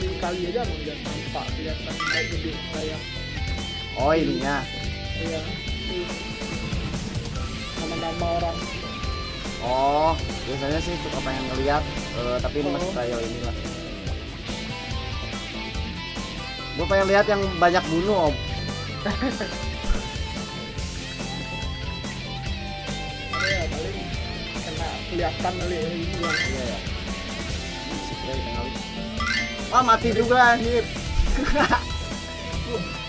di kali aja nggak nampak kelihatan kayak gede kayak Oh ininya. ya nama-nama orang Oh biasanya sih suka pengen ngeliat. eh, tapi ini masih Oh. kayak inilah. Gue pengen lihat yang banyak bunuh om. ya paling kena kelihatan kali ya ini yang Iya ya. Masih keren kali. Ah mati juga anjir.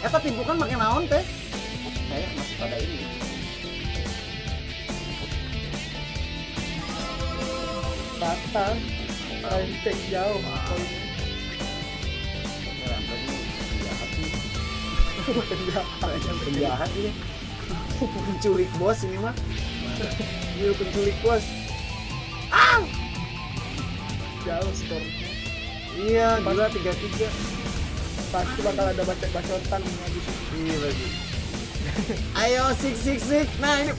Eta timbukan pakai naon teh? Kayak masih pada ini. rata rentek jauh penjahat ini penculik bos ini mah Iya penculik bos jauh skor iya gila tiga tiga pasti bakal ada bacot bacotan habis itu. iya lagi ayo sik sik sik nah ini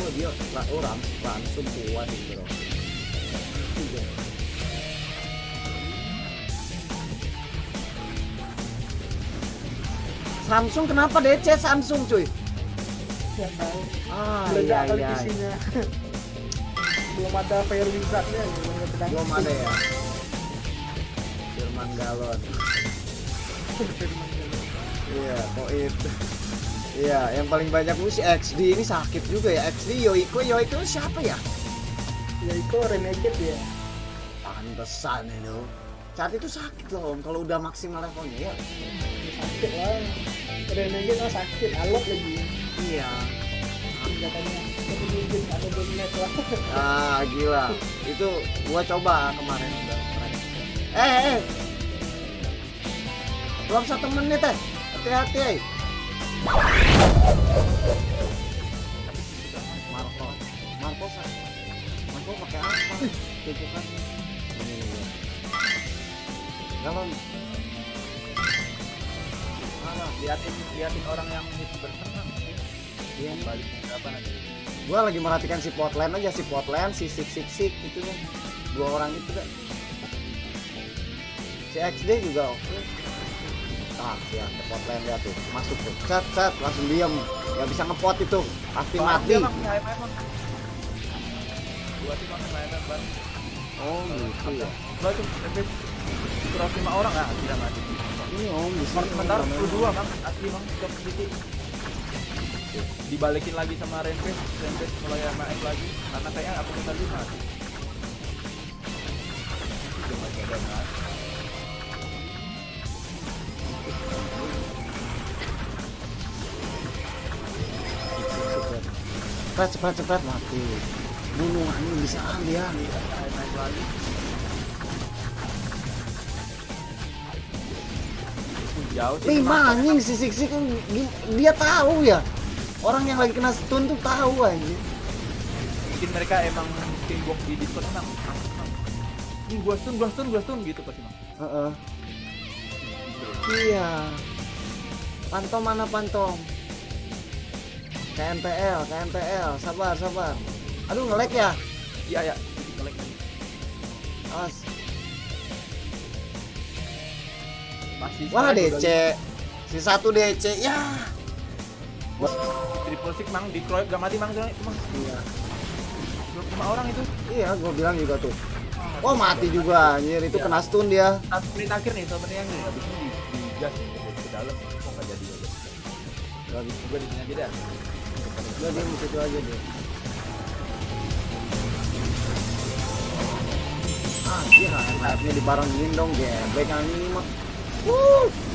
oh dia lah oh ram langsung kuat itu bro. Samsung kenapa DC Samsung cuy? tahu Ah meledak iya iya. isinya belum ada fire wizardnya belum ada pedang Belum ada ya. Firman Galon. Iya, Koit. Iya, yang paling banyak lu si XD ini sakit juga ya. XD Yoiko, Yoiko siapa ya? ya itu renegade ya Pantesan itu. Saat itu sakit loh om, kalau udah maksimal levelnya ya. sakit lah renegade mah sakit alot lagi Iya. lah Ah gila, itu gua coba kemarin udah keren. Eh, eh. Belum satu menit eh. Hati-hati eh. Marco, Marco Marco pakai apa? Itu kan. Ini. Galon. Mana? Liatin liatin orang yang bersenang. Iya. Balik berapa nanti? Gua lagi merhatikan si Potland aja si Potland, si Sik Sik Sik itu kan. Dua orang itu kan. Si XD juga oke. Ah, ya, ke Potland lihat tuh, masuk tuh. Cat, cat, langsung diam. Gak bisa ngepot itu, pasti mati. Bang. Dua HMM bang. Oh, gitu ya. Dua kurang lima orang ah tidak mati. Ini om. Sementara namanya. 22 bang asli bang setiap sedikit. Dibalikin lagi sama Rampage, Rampage mulai MAF lagi karena kayaknya aku minta lima. Cepat, cepat, cepat mati. Bunuh ini bisa dia. HMM lagi. Jauh. Lima anjing si Sik Sik kan gi- dia tahu ya. Orang yang lagi kena stun tuh tahu anjing. mungkin mereka emang tim box di Discord emang ini gua stun gua stun gua stun gitu pasti bang Heeh. Iya. Pantom mana pantom? KNTL, KNTL, sabar, sabar. Aduh ngelek ya. iya ya lagi. Awas. masih Wah DC. Si satu DC. Ya. udah triple six mang di kroyok gak mati mang mang Iya. 25 orang itu Iya, gua bilang juga tuh. Oh mati juga anjir itu Iya. kena stun dia. satu menit akhir nih sebenarnya yang nih habis ini di, di gas ke dalam kok nggak jadi Gak bisa. gua di sini aja dah Udah dia di situ aja deh. Ah, iya, hype-nya dibarengin dong, geblek anjing mah. Wuh.